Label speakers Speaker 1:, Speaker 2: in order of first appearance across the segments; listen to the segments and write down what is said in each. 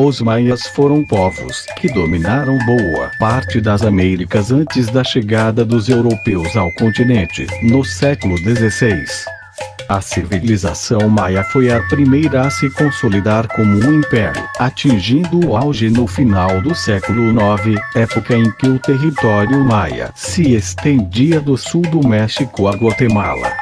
Speaker 1: Os maias foram povos que dominaram boa parte das Américas antes da chegada dos europeus ao continente, no século XVI. A civilização maia foi a primeira a se consolidar como um império, atingindo o auge no final do século IX, época em que o território maia se estendia do sul do México a Guatemala.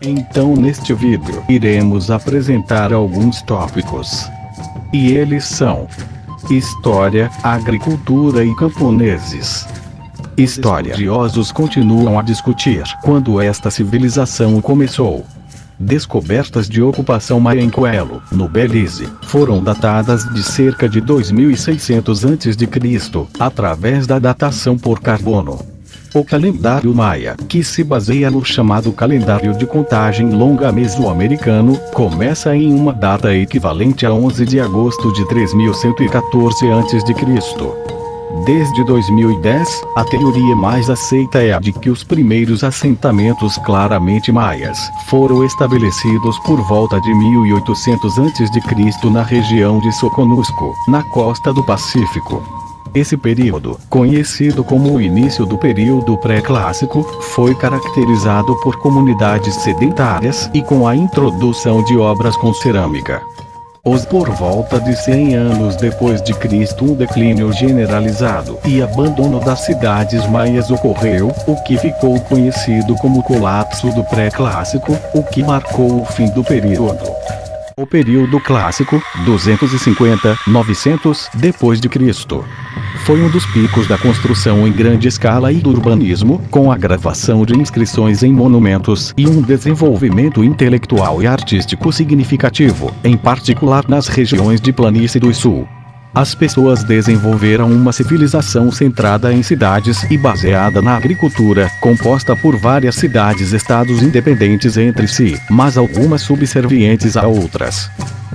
Speaker 1: Então neste vídeo iremos apresentar alguns tópicos. E eles são História, Agricultura e Camponeses. Historiosos continuam a discutir quando esta civilização começou. Descobertas de ocupação maia em no Belize, foram datadas de cerca de 2600 a.C., através da datação por carbono. O calendário maia, que se baseia no chamado calendário de contagem longa mesoamericano, começa em uma data equivalente a 11 de agosto de 3114 a.C. Desde 2010, a teoria mais aceita é a de que os primeiros assentamentos claramente maias foram estabelecidos por volta de 1800 a.C. na região de Soconusco, na costa do Pacífico. Esse período, conhecido como o início do período pré-clássico, foi caracterizado por comunidades sedentárias e com a introdução de obras com cerâmica. Os por volta de 100 anos depois de Cristo um declínio generalizado e abandono das cidades maias ocorreu, o que ficou conhecido como colapso do pré-clássico, o que marcou o fim do período. O período clássico, 250-900 depois de Cristo, foi um dos picos da construção em grande escala e do urbanismo, com a gravação de inscrições em monumentos e um desenvolvimento intelectual e artístico significativo, em particular nas regiões de planície do sul. As pessoas desenvolveram uma civilização centrada em cidades e baseada na agricultura, composta por várias cidades-estados independentes entre si, mas algumas subservientes a outras.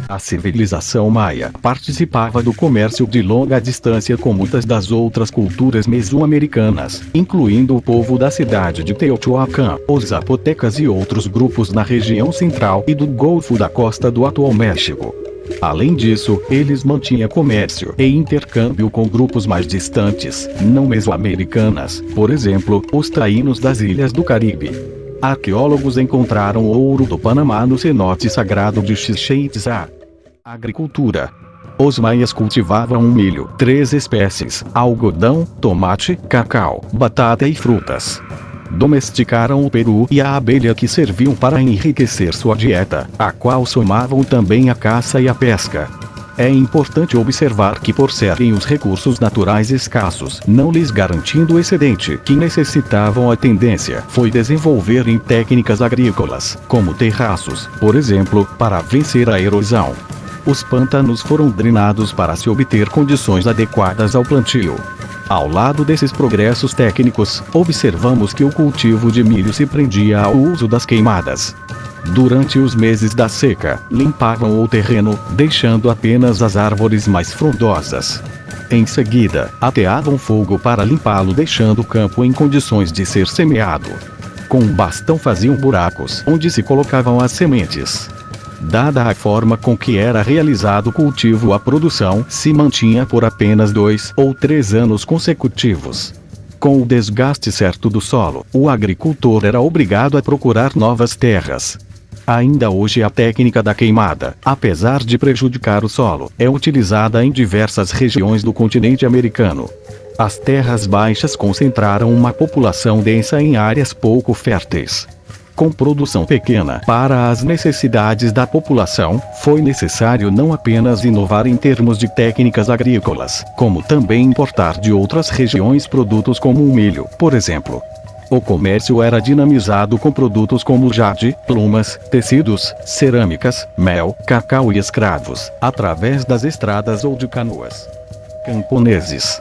Speaker 1: A civilização maia participava do comércio de longa distância com muitas das outras culturas mesoamericanas, incluindo o povo da cidade de Teotihuacan, os zapotecas e outros grupos na região central e do Golfo da costa do atual México. Além disso, eles mantinham comércio e intercâmbio com grupos mais distantes, não mesoamericanas, por exemplo, os taínos das ilhas do Caribe. Arqueólogos encontraram ouro do Panamá no cenote sagrado de Chichen Itzá. Agricultura. Os maias cultivavam milho, três espécies, algodão, tomate, cacau, batata e frutas domesticaram o peru e a abelha que serviam para enriquecer sua dieta, a qual somavam também a caça e a pesca. É importante observar que por serem os recursos naturais escassos, não lhes garantindo o excedente que necessitavam a tendência foi desenvolver em técnicas agrícolas, como terraços, por exemplo, para vencer a erosão. Os pântanos foram drenados para se obter condições adequadas ao plantio. Ao lado desses progressos técnicos, observamos que o cultivo de milho se prendia ao uso das queimadas. Durante os meses da seca, limpavam o terreno, deixando apenas as árvores mais frondosas. Em seguida, ateavam fogo para limpá-lo deixando o campo em condições de ser semeado. Com um bastão faziam buracos onde se colocavam as sementes. Dada a forma com que era realizado o cultivo a produção se mantinha por apenas dois ou três anos consecutivos. Com o desgaste certo do solo, o agricultor era obrigado a procurar novas terras. Ainda hoje a técnica da queimada, apesar de prejudicar o solo, é utilizada em diversas regiões do continente americano. As terras baixas concentraram uma população densa em áreas pouco férteis com produção pequena para as necessidades da população, foi necessário não apenas inovar em termos de técnicas agrícolas, como também importar de outras regiões produtos como o milho, por exemplo. O comércio era dinamizado com produtos como jade, plumas, tecidos, cerâmicas, mel, cacau e escravos, através das estradas ou de canoas. Camponeses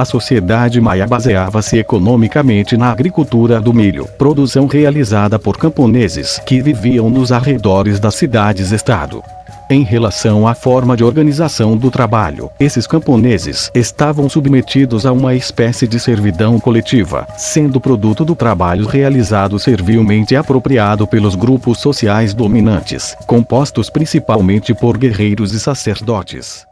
Speaker 1: a sociedade maia baseava-se economicamente na agricultura do milho, produção realizada por camponeses que viviam nos arredores das cidades-estado. Em relação à forma de organização do trabalho, esses camponeses estavam submetidos a uma espécie de servidão coletiva, sendo produto do trabalho realizado servilmente apropriado pelos grupos sociais dominantes, compostos principalmente por guerreiros e sacerdotes.